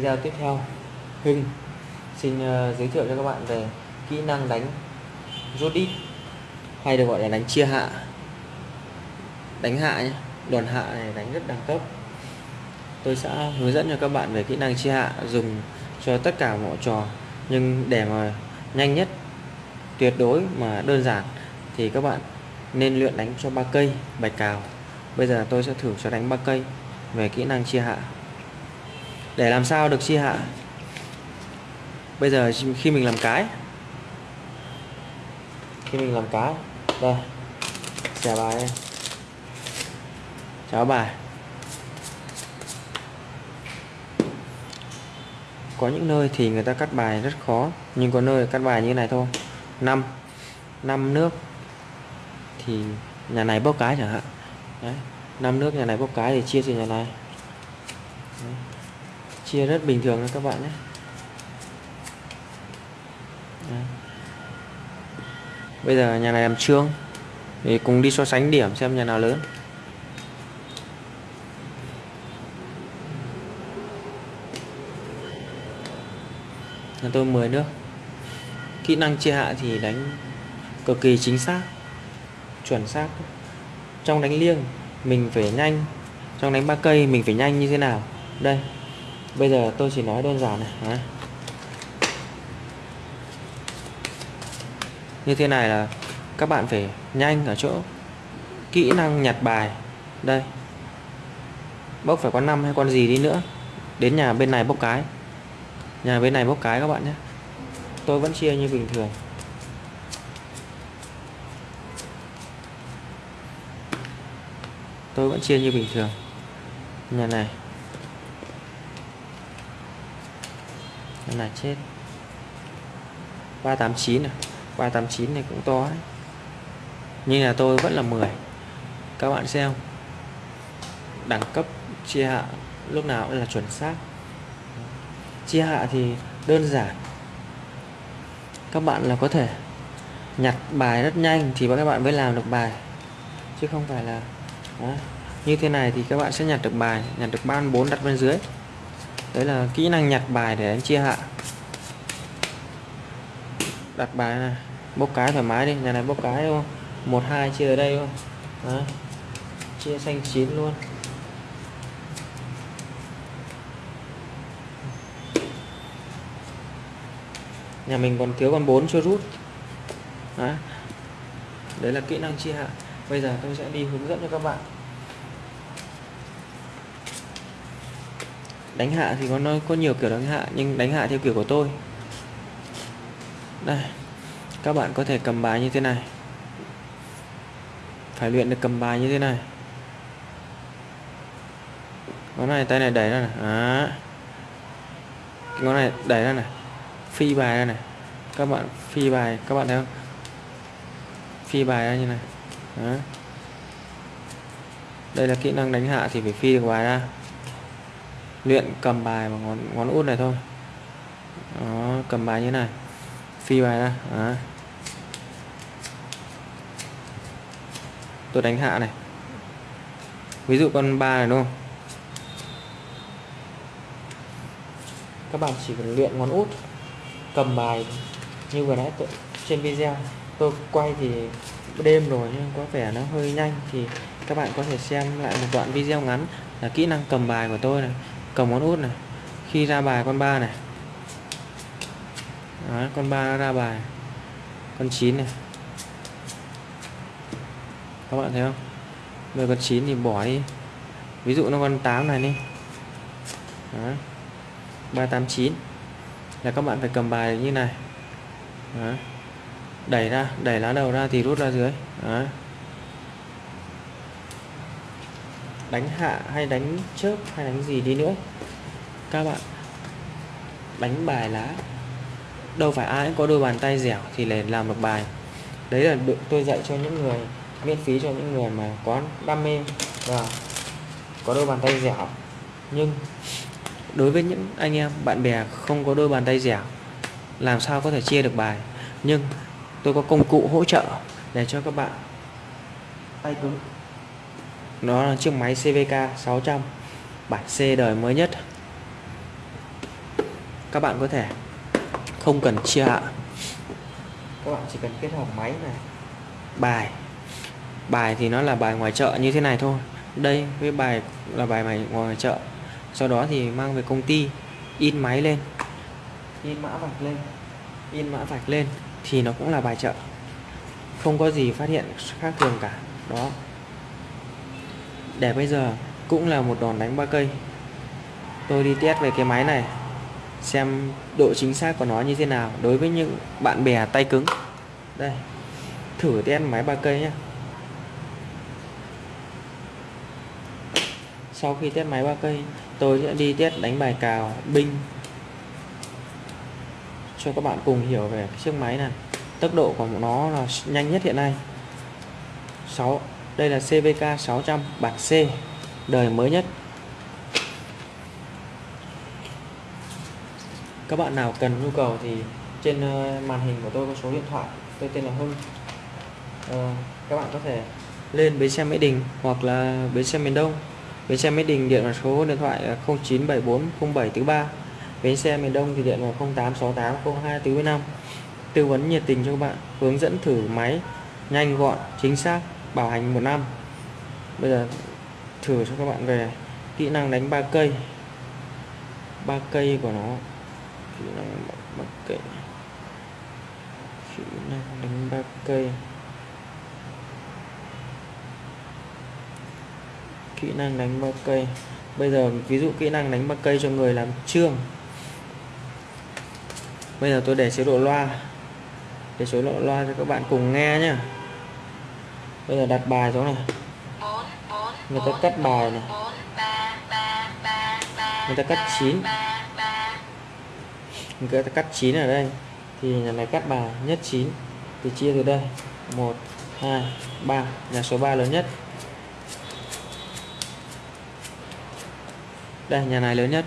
video tiếp theo. Hưng xin uh, giới thiệu cho các bạn về kỹ năng đánh rút đít hay được gọi là đánh chia hạ. Đánh hạ nhé đòn hạ này đánh rất đẳng cấp. Tôi sẽ hướng dẫn cho các bạn về kỹ năng chia hạ dùng cho tất cả mọi trò nhưng để mà nhanh nhất tuyệt đối mà đơn giản thì các bạn nên luyện đánh cho ba cây bạch cào. Bây giờ tôi sẽ thử cho đánh ba cây về kỹ năng chia hạ để làm sao được chia hạ? Bây giờ khi mình làm cái. Khi mình làm cái. Đây. Xẻ bài cháo bài có những nơi thì người ta cắt bài rất khó, nhưng có nơi cắt bài như này thôi. 5 5 nước thì nhà này bốc cái chẳng hạn. Đấy. 5 nước nhà này bốc cái thì chia cho nhà này. Đấy chia rất bình thường các bạn nhé. Đấy. bây giờ nhà này làm trương, thì cùng đi so sánh điểm xem nhà nào lớn. Nhà tôi 10 nước. Kỹ năng chia hạ thì đánh cực kỳ chính xác, chuẩn xác. Trong đánh liêng, mình phải nhanh. Trong đánh ba cây, mình phải nhanh như thế nào? Đây bây giờ tôi chỉ nói đơn giản này Đấy. như thế này là các bạn phải nhanh ở chỗ kỹ năng nhặt bài. Đây. Bốc phải con năm hay con gì đi nữa. Đến nhà bên này bốc cái. Nhà bên này bốc cái các bạn nhé. Tôi vẫn chia như bình thường. Tôi vẫn chia như bình thường. Nhà này. Con này chết. 389 này 389 này cũng to đấy. Nhưng là tôi vẫn là 10 các bạn xem. Đẳng cấp chia hạ lúc nào cũng là chuẩn xác. Chia hạ thì đơn giản. Các bạn là có thể nhặt bài rất nhanh thì các bạn mới làm được bài. Chứ không phải là đó. như thế này thì các bạn sẽ nhặt được bài, nhặt được ban 4 đặt bên dưới đấy là kỹ năng nhặt bài để đánh chia hạ. Đặt bài này, bốc cái thoải mái đi. Nhà này bốc cái đúng không? Một, hai, chia ở đây không? Đấy. chia xanh chín luôn. Nhà mình còn thiếu con 4 chưa rút. Đấy. đấy là kỹ năng chia hạ. Bây giờ tôi sẽ đi hướng dẫn cho các bạn. Đánh hạ thì có nó có nhiều kiểu đánh hạ, nhưng đánh hạ theo kiểu của tôi. Đây, các bạn có thể cầm bài như thế này. Phải luyện được cầm bài như thế này. Ngón này, tay này đẩy ra này. À. ngón này đẩy ra này. Phi bài ra này. Các bạn phi bài, các bạn thấy không? Phi bài ra như này. Đó. đây là kỹ năng đánh hạ thì phải phi được bài ra luyện cầm bài bằng ngón ngón út này thôi. Đó, cầm bài như này. Phi bài ra. Đó. tôi đánh hạ này. Ví dụ con ba này đúng không? Các bạn chỉ cần luyện ngón út cầm bài như vừa nãy tôi, trên video. Tôi quay thì đêm rồi nhưng có vẻ nó hơi nhanh thì các bạn có thể xem lại một đoạn video ngắn là kỹ năng cầm bài của tôi này cầm ngón út này khi ra bài con ba này Đó, con ba ra bài con 9 này các bạn thấy không rồi con 9 thì bỏ đi ví dụ nó con 8 này đi Đó. 389 là các bạn phải cầm bài như này Đó. đẩy ra đẩy lá đầu ra thì rút ra dưới Đó. Đánh hạ hay đánh chớp hay đánh gì đi nữa. Các bạn đánh bài lá. Đâu phải ai cũng có đôi bàn tay dẻo thì để làm được bài. Đấy là được tôi dạy cho những người, miễn phí cho những người mà có đam mê và có đôi bàn tay dẻo. Nhưng đối với những anh em, bạn bè không có đôi bàn tay dẻo, làm sao có thể chia được bài? Nhưng tôi có công cụ hỗ trợ để cho các bạn tay cứng nó là chiếc máy CVK 600 bản C đời mới nhất. Các bạn có thể không cần chia hạ các bạn chỉ cần kết hợp máy này, bài. Bài thì nó là bài ngoài chợ như thế này thôi. Đây với bài là bài mày ngoài chợ. Sau đó thì mang về công ty, in máy lên. In mã vạch lên. In mã vạch lên thì nó cũng là bài chợ. Không có gì phát hiện khác thường cả. Đó để bây giờ cũng là một đòn đánh ba cây. Tôi đi test về cái máy này, xem độ chính xác của nó như thế nào đối với những bạn bè tay cứng. Đây, thử test máy ba cây nhé sau khi test máy ba cây, tôi sẽ đi test đánh bài cào, binh, cho các bạn cùng hiểu về cái chiếc máy này. Tốc độ của nó là nhanh nhất hiện nay. 6 đây là CVK 600 bản C đời mới nhất. Các bạn nào cần nhu cầu thì trên ờ, màn hình của tôi có số điện thoại tôi tên là Hưng. À, các bạn có thể lên bến xe Mỹ Đình hoặc là bến xe miền Đông. Bến xe Mỹ Đình điện vào số điện thoại 0974 0743 bến xe miền Đông thì điện vào 0868 0245 tư vấn nhiệt tình cho các bạn hướng dẫn thử máy nhanh gọn chính xác bảo hành một năm. Bây giờ thử cho các bạn về kỹ năng đánh ba cây. Ba cây của nó, kỹ năng ba cây. Kỹ năng đánh ba cây. Kỹ năng đánh ba cây. Bây giờ ví dụ kỹ năng đánh ba cây cho người làm trương bây giờ tôi để chế độ loa. Để chế độ loa cho các bạn cùng nghe nhé bây giờ đặt bài xuống này. Người ta cắt bài này. Người ta cắt chín. Người ta cắt chín ở đây. Thì nhà này cắt bài, nhất chín. Thì chia từ đây. 1 2 3 nhà số 3 lớn nhất. Đây, nhà này lớn nhất.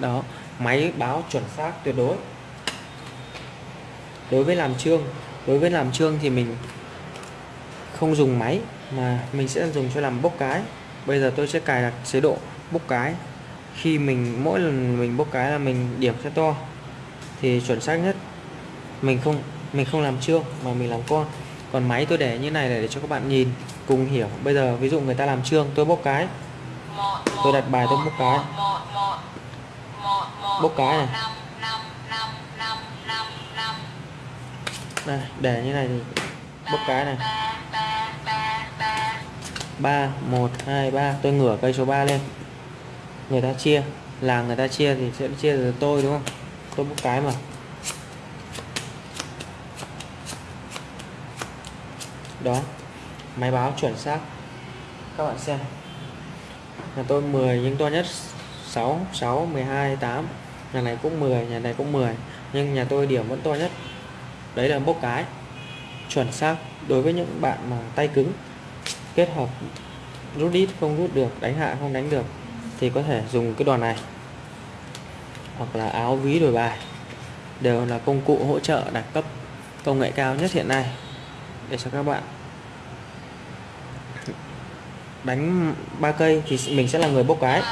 Đó, máy báo chuẩn xác tuyệt đối đối với làm trương đối với làm trương thì mình không dùng máy, mà mình sẽ dùng cho làm bốc cái. Bây giờ tôi sẽ cài đặt chế độ bốc cái. Khi mình, mỗi lần mình bốc cái là mình điểm sẽ to, thì chuẩn xác nhất mình không mình không làm trương mà mình làm con. Còn máy tôi để như này để cho các bạn nhìn, cùng hiểu. Bây giờ ví dụ người ta làm trương tôi bốc cái. Tôi đặt bài tôi bốc cái. Bốc cái này đây để như này thì bốc cái này. 3 1 2 3 tôi ngửa cây số 3 lên. Người ta chia. Là người ta chia thì sẽ chia từ tôi, đúng không? Tôi bốc cái mà. Đó. Máy báo chuẩn xác. Các bạn xem. Nhà tôi 10 nhưng to nhất 6 6 12 8 nhà này cũng 10 nhà này cũng 10 nhưng nhà tôi điểm vẫn to nhất đấy là bốc cái. Chuẩn xác. Đối với những bạn mà tay cứng, kết hợp rút đít không rút được, đánh hạ không đánh được, thì có thể dùng cái đòn này. Hoặc là áo ví đổi bài. Đều là công cụ hỗ trợ đẳng cấp công nghệ cao nhất hiện nay để cho các bạn đánh ba cây thì mình sẽ là người bốc cái.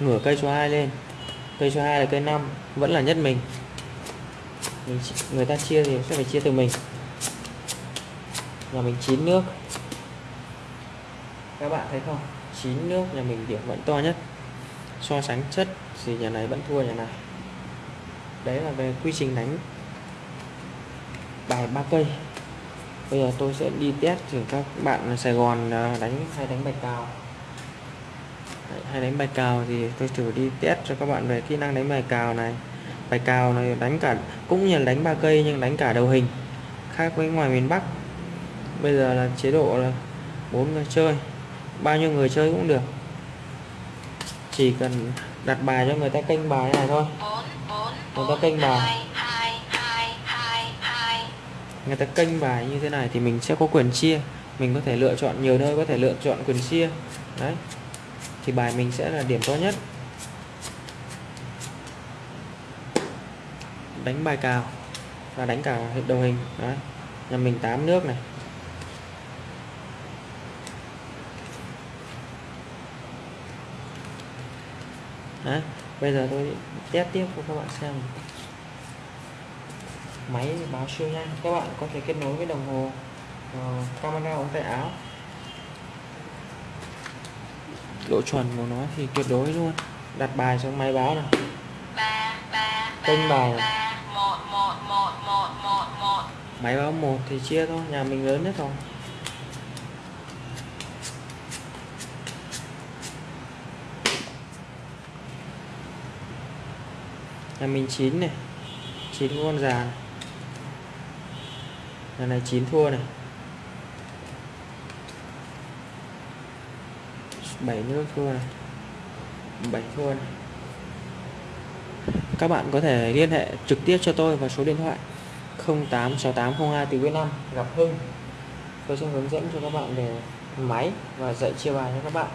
Ngửa cây số 2 lên. Cây số 2 là cây 5 vẫn là nhất mình mình người ta chia thì sẽ phải chia từ mình. Nhà mình chín nước. Các bạn thấy không? Chín nước nhà mình điểm vẫn to nhất. So sánh chất thì nhà này vẫn thua nhà này. Đấy là về quy trình đánh bài ba cây. Bây giờ tôi sẽ đi test thử các bạn ở Sài Gòn à, đánh hay đánh bài cào. Hay đánh bài cào thì tôi thử đi test cho các bạn về kỹ năng đánh bài cào này bài cào này đánh cả, cũng như là đánh ba cây nhưng đánh cả đầu hình. Khác với ngoài miền Bắc, bây giờ là chế độ là bốn người chơi, bao nhiêu người chơi cũng được. Chỉ cần đặt bài cho người ta kênh bài này thôi. Người ta kênh bài. Người ta kênh bài như thế này thì mình sẽ có quyền chia. Mình có thể lựa chọn, nhiều nơi có thể lựa chọn quyền chia. Đấy. Thì bài mình sẽ là điểm to nhất. Đánh bài cào. Và đánh cả đầu hình. Đấy nhà mình 8 nước này. Đấy, bây giờ tôi test tiếp cho các bạn xem. Máy báo siêu nhanh. Các bạn có thể kết nối với đồng hồ uh, camera ống tay áo. Độ chuẩn của nó thì tuyệt đối luôn. Đặt bài trong máy báo này kênh bài này máy báo một thì chia thôi, nhà mình lớn nhất rồi. Nhà mình chín này, chín con già này. Nhà này chín thua này. Bảy nước thua này. Bảy thua này. Các bạn có thể liên hệ trực tiếp cho tôi vào số điện thoại. 086802 từ Việt Nam gặp Hưng. Tôi sẽ hướng dẫn cho các bạn về máy và dạy chia bài cho các bạn.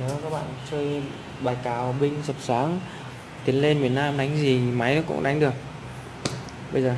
Nếu các bạn chơi bài cào, binh, sập sáng, tiến lên miền Nam đánh gì, máy nó cũng đánh được. Bây giờ.